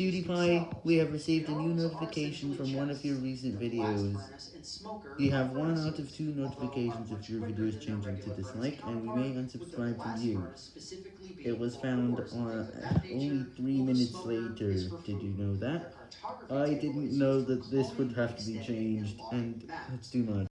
PewDiePie, we have received a new notification from one of your recent videos. You have one out of two notifications if your video is changing to dislike, and we may unsubscribe from you. It was found on only three minutes later, did you know that? I didn't know that this would have to be changed, and that's too much.